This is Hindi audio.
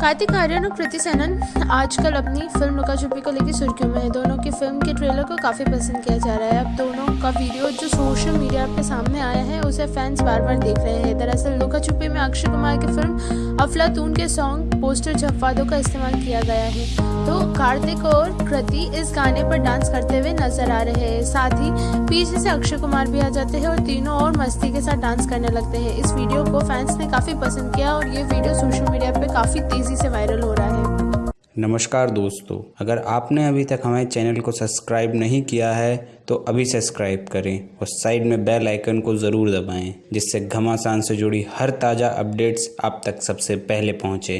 कार्तिक आर्यन और कृति सेनन आजकल अपनी फ़िल्म लुका छुपी को लेकर सुर्खियों में है। दोनों की फ़िल्म के ट्रेलर को काफ़ी पसंद किया जा रहा है। अब दोनों का वीडियो जो सोशल मीडिया पे सामने आया है, उसे फैंस बार बार देख रहे हैं। दरअसल लुका छुपी में अक्षय कुमार की फ़िल्म अफलातून के सॉन्ग पोस्टर झप्पादों का इस्तेमाल किया गया है। तो कार्तिक और कृति इस गाने पर डांस करते हुए नज़र आ रहे हैं। साथ ही पीछे से अक्षय कुमार भी आ जाते हैं और तीनों और मस्ती के साथ डांस करने लगते हैं। इस वीडियो को फैंस काफ़ी पसंद किया और ये वीडियो सोशल मीडिया पर काफ़ी तेज़ी से वायरल हो रहा है। नमस्कार दोस्तों, अगर आपने अभी तक हमारे चैनल को सब्सक्राइब नहीं किया है तो अभी सब्सक्राइब करें और साइड में बेल आइकन को ज़रूर दबाएँ, जिससे घमासान से जुड़ी हर ताज़ा अपडेट्स आप तक सबसे पहले पहुँचे।